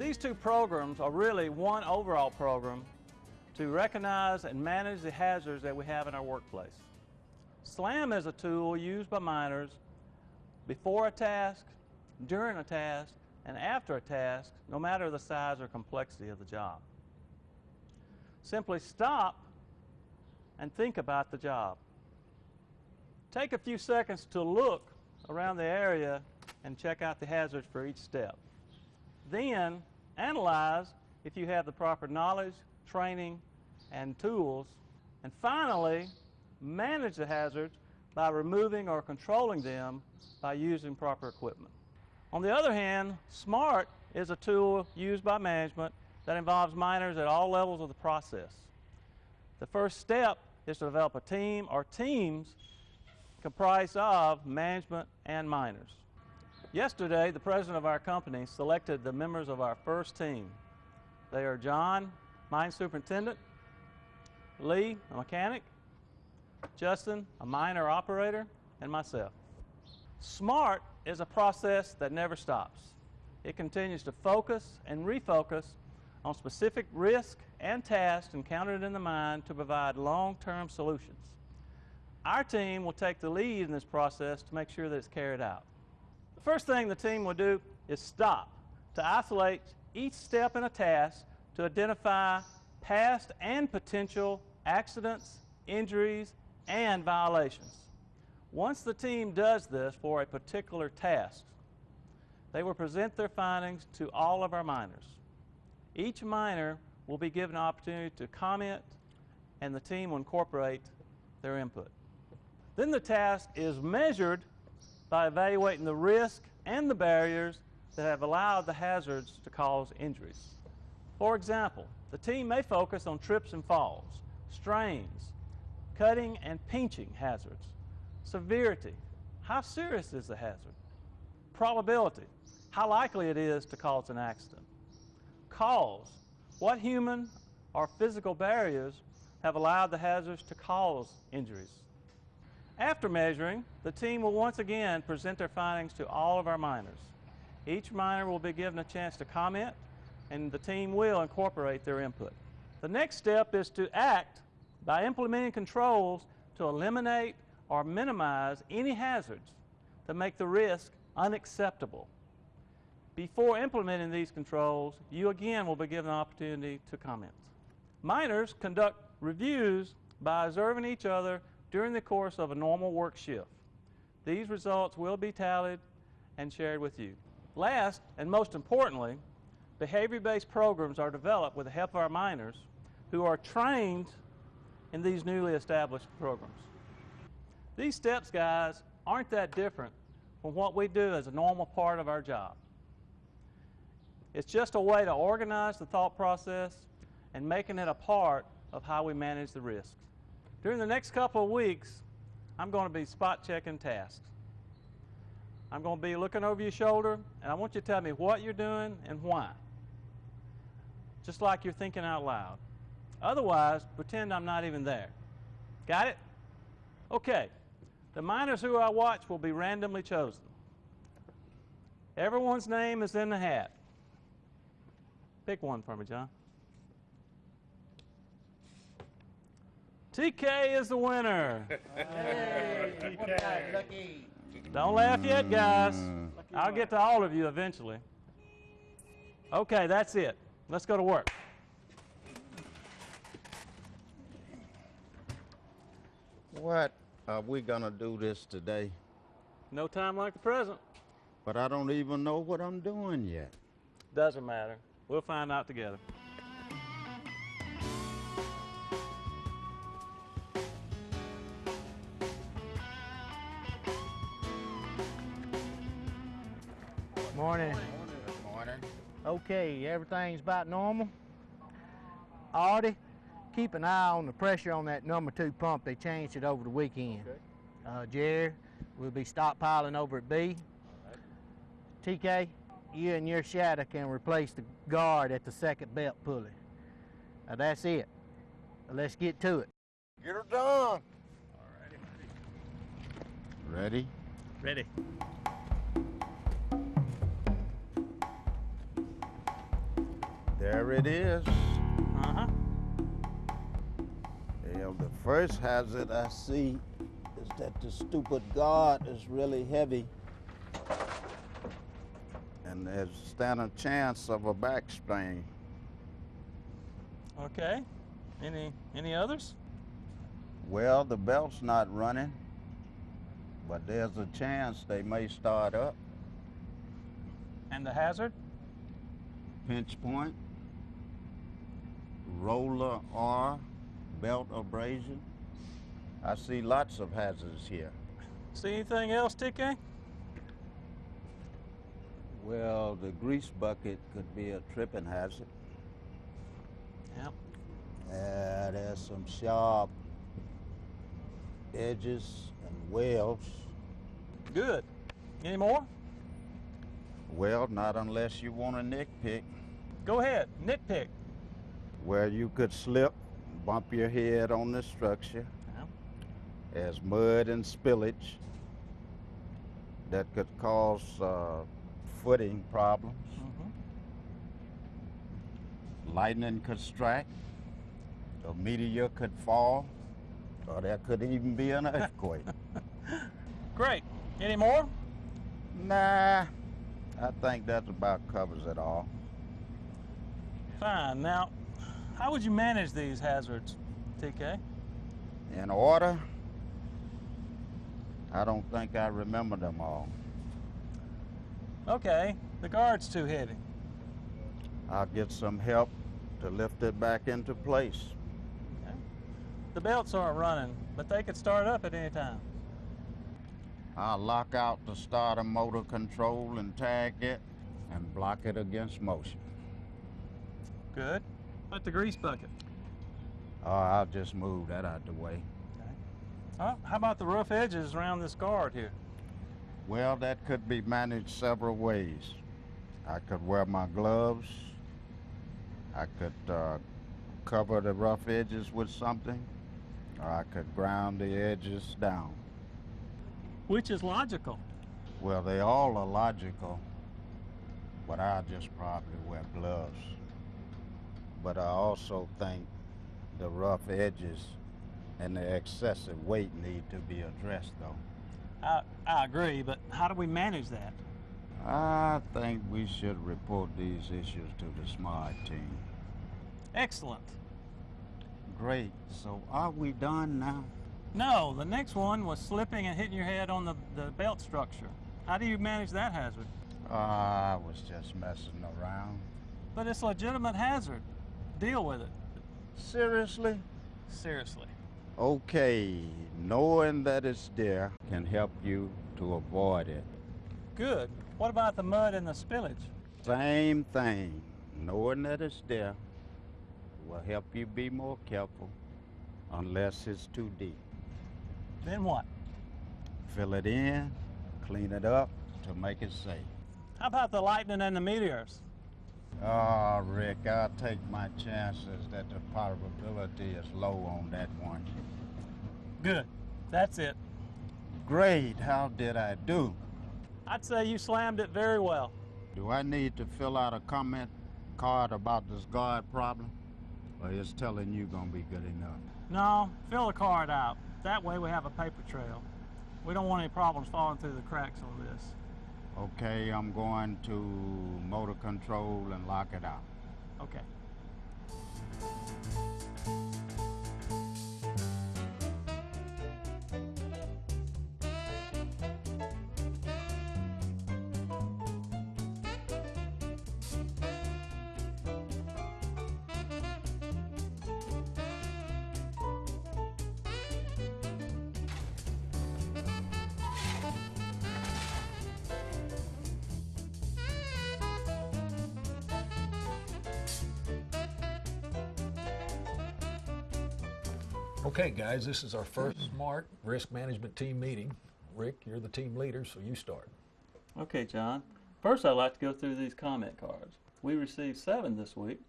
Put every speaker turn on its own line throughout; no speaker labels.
These two programs are really one overall program to recognize and manage the hazards that we have in our workplace. SLAM is a tool used by miners before a task, during a task, and after a task, no matter the size or complexity of the job. Simply stop and think about the job. Take a few seconds to look around the area and check out the hazards for each step. Then analyze if you have the proper knowledge, training, and tools. And finally, manage the hazards by removing or controlling them by using proper equipment. On the other hand, SMART is a tool used by management that involves miners at all levels of the process. The first step is to develop a team or teams comprised of management and miners. Yesterday, the president of our company selected the members of our first team. They are John, mine superintendent, Lee, a mechanic, Justin, a miner operator, and myself. SMART is a process that never stops. It continues to focus and refocus on specific risk and tasks encountered in the mine to provide long-term solutions. Our team will take the lead in this process to make sure that it's carried out. The first thing the team will do is stop to isolate each step in a task to identify past and potential accidents, injuries, and violations. Once the team does this for a particular task, they will present their findings to all of our miners. Each miner will be given an opportunity to comment and the team will incorporate their input. Then the task is measured by evaluating the risk and the barriers that have allowed the hazards to cause injuries. For example, the team may focus on trips and falls, strains, cutting and pinching hazards, severity, how serious is the hazard, probability, how likely it is to cause an accident, cause, what human or physical barriers have allowed the hazards to cause injuries. After measuring, the team will once again present their findings to all of our miners. Each miner will be given a chance to comment and the team will incorporate their input. The next step is to act by implementing controls to eliminate or minimize any hazards that make the risk unacceptable. Before implementing these controls, you again will be given an opportunity to comment. Miners conduct reviews by observing each other during the course of a normal work shift. These results will be tallied and shared with you. Last, and most importantly, behavior-based programs are developed with the help of our miners who are trained in these newly established programs. These steps, guys, aren't that different from what we do as a normal part of our job. It's just a way to organize the thought process and making it a part of how we manage the risks. During the next couple of weeks, I'm going to be spot checking tasks. I'm going to be looking over your shoulder, and I want you to tell me what you're doing and why. Just like you're thinking out loud. Otherwise, pretend I'm not even there. Got it? Okay. The miners who I watch will be randomly chosen. Everyone's name is in the hat. Pick one for me, John. TK is the winner.
Hey, TK.
Lucky.
Don't laugh yet, guys. Mm. I'll get to all of you eventually. Okay, that's it. Let's go to work.
What are we gonna do this today?
No time like the present.
But I don't even know what I'm doing yet.
Doesn't matter. We'll find out together.
Morning.
Good morning.
Okay, everything's about normal. Artie, keep an eye on the pressure on that number two pump. They changed it over the weekend. Uh, Jerry, we'll be stockpiling over at B. TK, you and your shadow can replace the guard at the second belt pulley. Now that's it. Let's get to it.
Get her done. Ready?
Ready.
There it is.
Uh-huh.
Well, the first hazard I see is that the stupid guard is really heavy. And there's stand a chance of a back strain.
Okay. Any any others?
Well, the belt's not running, but there's a chance they may start up.
And the hazard?
Pinch point, roller R, belt abrasion. I see lots of hazards here.
See anything else, TK?
Well, the grease bucket could be a tripping hazard.
Yep.
Uh, there's some sharp edges and wells.
Good. Any more?
Well, not unless you want to nitpick,
Go ahead. Nitpick.
Where you could slip, bump your head on the structure. There's mud and spillage that could cause uh, footing problems.
Mhm.
Lightning could strike, a meteor could fall, or there could even be an earthquake.
Great. Any more?
nah, I think that about covers it all.
Fine. Now, how would you manage these hazards, TK?
In order, I don't think I remember them all.
Okay. The guard's too heavy.
I'll get some help to lift it back into place.
Okay. The belts aren't running, but they could start up at any time.
I'll lock out the starter motor control and tag it and block it against motion.
Good. But the grease bucket.
Oh, I'll just move that out of the way.
Oh, how about the rough edges around this guard here?
Well, that could be managed several ways. I could wear my gloves. I could uh, cover the rough edges with something, or I could ground the edges down.
Which is logical.
Well, they all are logical, but I'll just probably wear gloves. But I also think the rough edges and the excessive weight need to be addressed, though.
I, I agree, but how do we manage that?
I think we should report these issues to the SMART team.
Excellent.
Great. So are we done now?
No, the next one was slipping and hitting your head on the, the belt structure. How do you manage that hazard?
Ah, I was just messing around.
But it's a legitimate hazard. Deal with it.
Seriously?
Seriously.
Okay, knowing that it's there can help you to avoid it.
Good. What about the mud and the spillage?
Same thing. Knowing that it's there will help you be more careful unless it's too deep.
Then what?
Fill it in, clean it up to make it safe.
How about the lightning and the meteors?
Oh, Rick, I'll take my chances that the probability is low on that one.
Good. That's it.
Great, how did I do?
I'd say you slammed it very well.
Do I need to fill out a comment card about this guard problem? Or is telling you gonna be good enough?
No, fill the card out. That way we have a paper trail. We don't want any problems falling through the cracks on this.
Okay, I'm going to motor control and lock it out.
Okay.
Okay, guys, this is our first SMART risk management team meeting. Rick, you're the team leader, so you start.
Okay, John. First, I'd like to go through these comment cards. We received seven this week,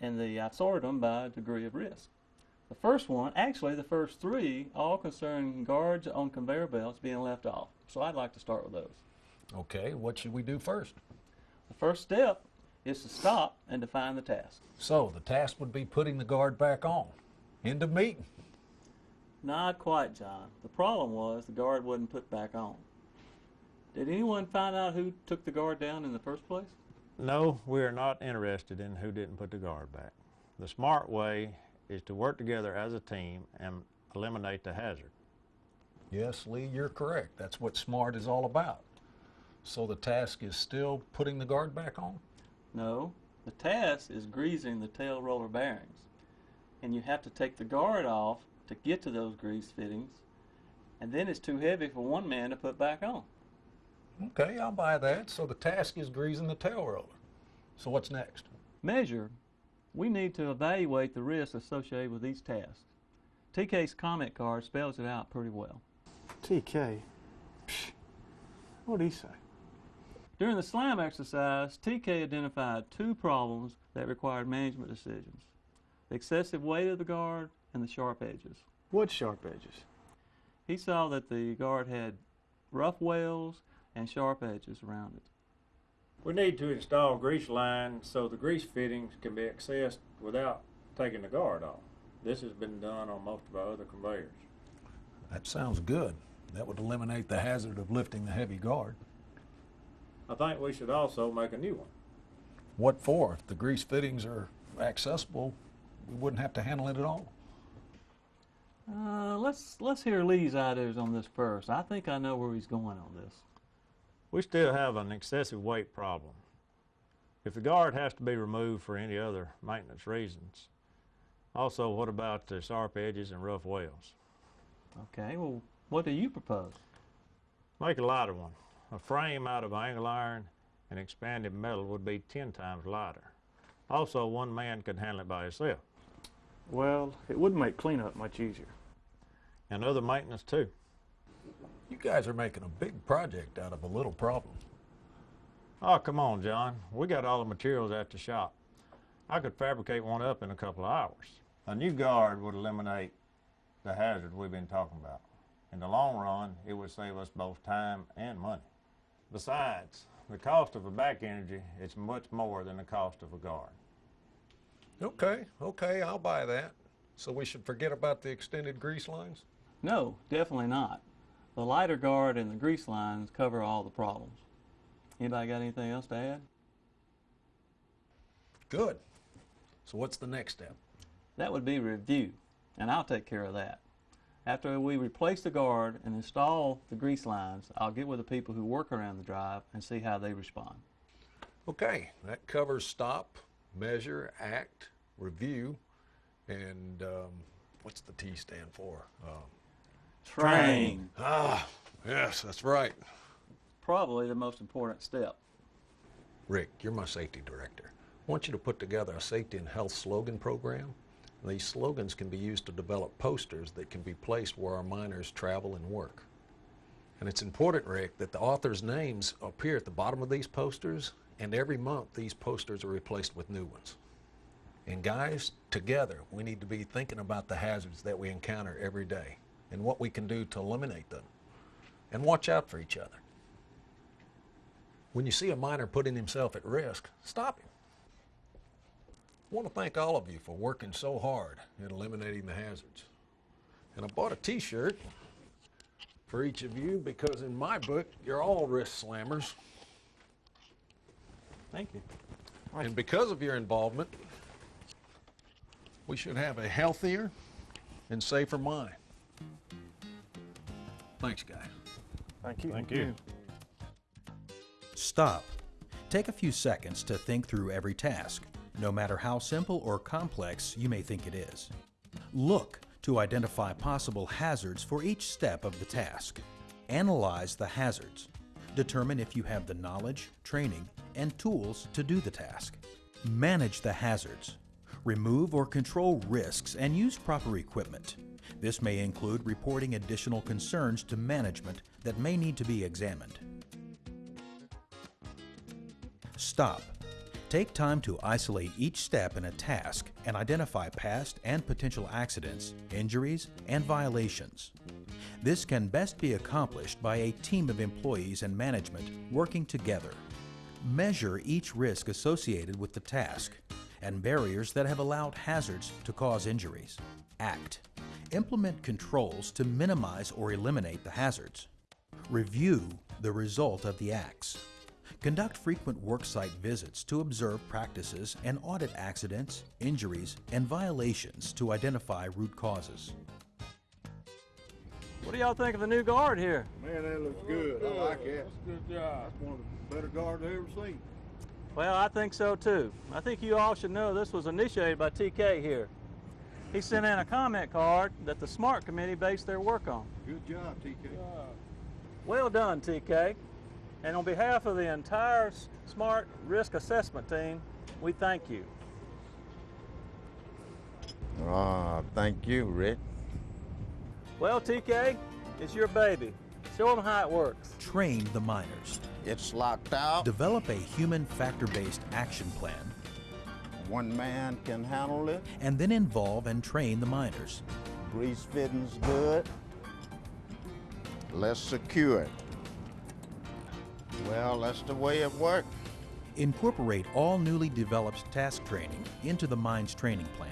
and the, I sorted them by degree of risk. The first one, actually, the first three, all concern guards on conveyor belts being left off. So I'd like to start with those.
Okay, what should we do first?
The first step is to stop and define the task.
So the task would be putting the guard back on. End of meeting.
Not quite, John. The problem was the guard wasn't put back on. Did anyone find out who took the guard down in the first place?
No, we are not interested in who didn't put the guard back. The smart way is to work together as a team and eliminate the hazard.
Yes, Lee, you're correct. That's what SMART is all about. So the task is still putting the guard back on?
No. The task is greasing the tail roller bearings. And you have to take the guard off to get to those grease fittings. And then it's too heavy for one man to put back on.
Okay, I'll buy that. So the task is greasing the tail roller. So what's next?
Measure. We need to evaluate the risks associated with each task. TK's comment card spells it out pretty well.
TK. Psh, What'd he say?
During the SLAM exercise, TK identified two problems that required management decisions. The excessive weight of the guard and the sharp edges.
What sharp edges?
He saw that the guard had rough wells and sharp edges around it.
We need to install grease lines so the grease fittings can be accessed without taking the guard off. This has been done on most of our other conveyors.
That sounds good. That would eliminate the hazard of lifting the heavy guard.
I think we should also make a new one.
What for? If the grease fittings are accessible, we wouldn't have to handle it at all.
Uh, let's let's hear Lee's ideas on this first. I think I know where he's going on this.
We still have an excessive weight problem. If the guard has to be removed for any other maintenance reasons, also what about the sharp edges and rough wells?
Okay, well, what do you propose?
Make a lighter one. A frame out of angle iron and expanded metal would be 10 times lighter. Also, one man could handle it by himself.
Well, it would make cleanup much easier.
And other maintenance too.
You guys are making a big project out of a little problem.
Oh, come on, John. We got all the materials at the shop. I could fabricate one up in a couple of hours. A new guard would eliminate the hazard we've been talking about. In the long run, it would save us both time and money. Besides, the cost of a back energy is much more than the cost of a guard.
Okay, okay, I'll buy that. So we should forget about the extended grease lines?
No, definitely not. The lighter guard and the grease lines cover all the problems. Anybody got anything else to add?
Good. So what's the next step?
That would be review, and I'll take care of that. After we replace the guard and install the grease lines, I'll get with the people who work around the drive and see how they respond.
Okay, that covers stop, measure, act, review, and um, what's the T stand for? Um,
Train.
ah, yes, that's right.
Probably the most important step.
Rick, you're my safety director. I want you to put together a safety and health slogan program. These slogans can be used to develop posters that can be placed where our miners travel and work. And it's important, Rick, that the authors' names appear at the bottom of these posters, and every month these posters are replaced with new ones. And guys, together we need to be thinking about the hazards that we encounter every day and what we can do to eliminate them. And watch out for each other. When you see a miner putting himself at risk, stop him. I want to thank all of you for working so hard at eliminating the hazards. And I bought a t-shirt for each of you because in my book, you're all risk slammers.
Thank you.
And because of your involvement, we should have a healthier and safer mine. Thanks, guys.
Thank you.
Thank you.
Stop. Take a few seconds to think through every task, no matter how simple or complex you may think it is. Look to identify possible hazards for each step of the task. Analyze the hazards. Determine if you have the knowledge, training, and tools to do the task. Manage the hazards. Remove or control risks and use proper equipment. This may include reporting additional concerns to management that may need to be examined. Stop. Take time to isolate each step in a task and identify past and potential accidents, injuries, and violations. This can best be accomplished by a team of employees and management working together. Measure each risk associated with the task and barriers that have allowed hazards to cause injuries. Act. Implement controls to minimize or eliminate the hazards. Review the result of the acts. Conduct frequent worksite visits to observe practices and audit accidents, injuries, and violations to identify root causes.
What do y'all think of the new guard here?
Man, that looks good. I like it. That's a good job. That's one of the better guards I've ever seen.
Well, I think so too. I think you all should know this was initiated by TK here. He sent in a comment card that the SMART committee based their work on.
Good job, TK.
Well done, TK. And on behalf of the entire SMART risk assessment team, we thank you.
Ah, thank you, Rick.
Well, TK, it's your baby. Show them how it works.
Train the miners.
It's locked out.
Develop a human factor-based action plan
One man can handle it.
and then involve and train the miners.
Grease fitting's good. Let's secure it. Well, that's the way it works.
Incorporate all newly developed task training into the mine's training plan.